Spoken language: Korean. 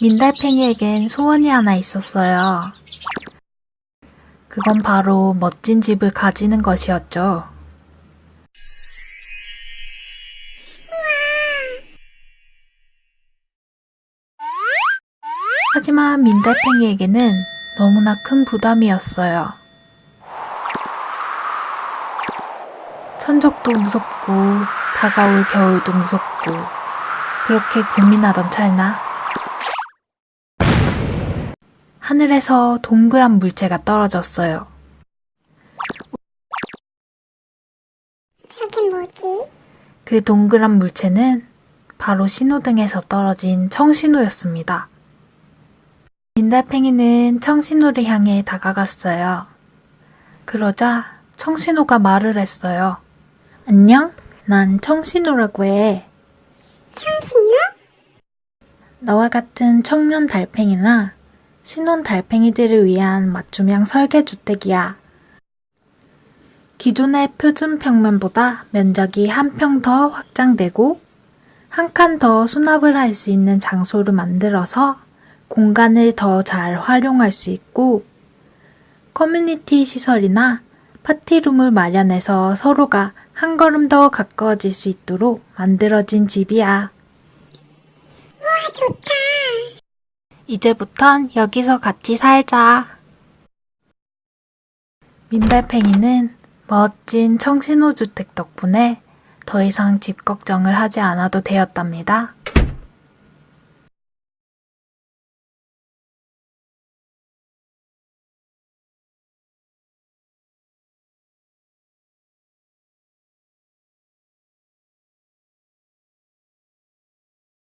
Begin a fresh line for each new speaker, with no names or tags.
민달팽이에겐 소원이 하나 있었어요. 그건 바로 멋진 집을 가지는 것이었죠. 하지만 민달팽이에게는 너무나 큰 부담이었어요. 천적도 무섭고 다가올 겨울도 무섭고 그렇게 고민하던 찰나 하늘에서 동그란 물체가 떨어졌어요.
저게 뭐지?
그 동그란 물체는 바로 신호등에서 떨어진 청신호였습니다. 민달팽이는 청신호를 향해 다가갔어요. 그러자 청신호가 말을 했어요. 안녕? 난 청신호라고 해.
청신호?
너와 같은 청년 달팽이나 신혼 달팽이들을 위한 맞춤형 설계 주택이야. 기존의 표준 평면보다 면적이 한 평 더 확장되고 한 칸 더 수납을 할 수 있는 장소를 만들어서 공간을 더 잘 활용할 수 있고 커뮤니티 시설이나 파티룸을 마련해서 서로가 한 걸음 더 가까워질 수 있도록 만들어진 집이야.
와, 좋다.
이제부턴 여기서 같이 살자. 민달팽이는 멋진 청신호 주택 덕분에 더 이상 집 걱정을 하지 않아도 되었답니다.